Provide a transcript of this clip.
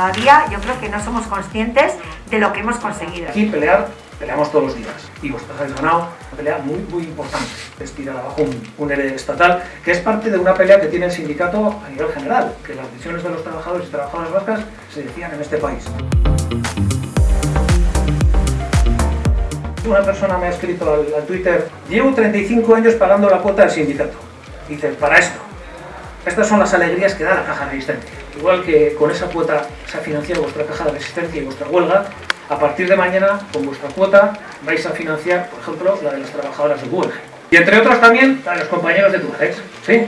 todavía yo creo que no somos conscientes de lo que hemos conseguido. Aquí pelear, peleamos todos los días y vosotros habéis ganado una pelea muy, muy importante, es tirar abajo un, un estatal, que es parte de una pelea que tiene el sindicato a nivel general, que las decisiones de los trabajadores y trabajadoras vascas se decían en este país. Una persona me ha escrito al, al Twitter, llevo 35 años pagando la cuota del sindicato. Dice, para esto, estas son las alegrías que da la caja de resistencia. Igual que con esa cuota se ha financiado vuestra caja de resistencia y vuestra huelga, a partir de mañana, con vuestra cuota, vais a financiar, por ejemplo, la de las trabajadoras de Google. Y entre otras también, la de los compañeros de Tugex. ¿Sí?